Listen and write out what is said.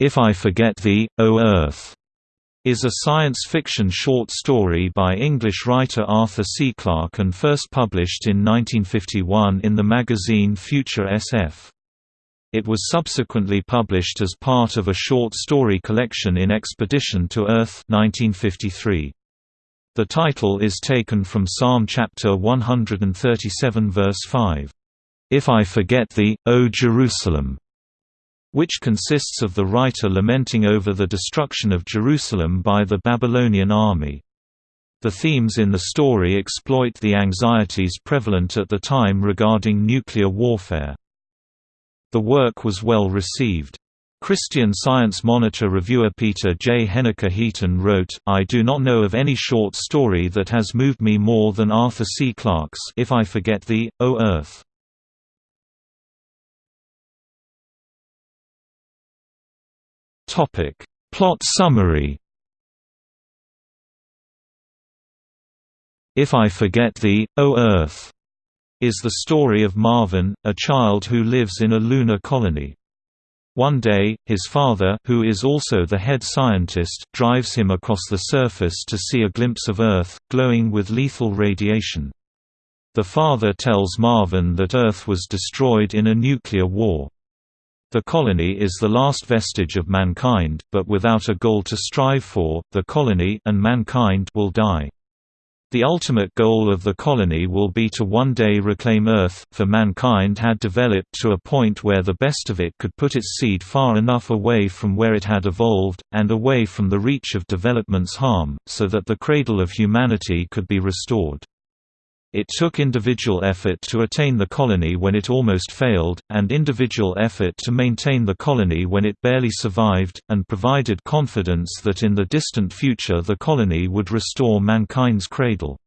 If I Forget Thee, O Earth, is a science fiction short story by English writer Arthur C. Clarke and first published in 1951 in the magazine Future SF. It was subsequently published as part of a short story collection in Expedition to Earth 1953. The title is taken from Psalm chapter 137 verse 5. If I forget thee, O Jerusalem, which consists of the writer lamenting over the destruction of Jerusalem by the Babylonian army. The themes in the story exploit the anxieties prevalent at the time regarding nuclear warfare. The work was well received. Christian Science Monitor reviewer Peter J. Henniker Heaton wrote, I do not know of any short story that has moved me more than Arthur C. Clarke's If I Forget Thee, O Earth. Topic. Plot summary If I Forget Thee, O Earth, is the story of Marvin, a child who lives in a lunar colony. One day, his father who is also the head scientist, drives him across the surface to see a glimpse of Earth, glowing with lethal radiation. The father tells Marvin that Earth was destroyed in a nuclear war. The colony is the last vestige of mankind, but without a goal to strive for, the colony and mankind will die. The ultimate goal of the colony will be to one day reclaim Earth, for mankind had developed to a point where the best of it could put its seed far enough away from where it had evolved, and away from the reach of development's harm, so that the cradle of humanity could be restored. It took individual effort to attain the colony when it almost failed, and individual effort to maintain the colony when it barely survived, and provided confidence that in the distant future the colony would restore mankind's cradle.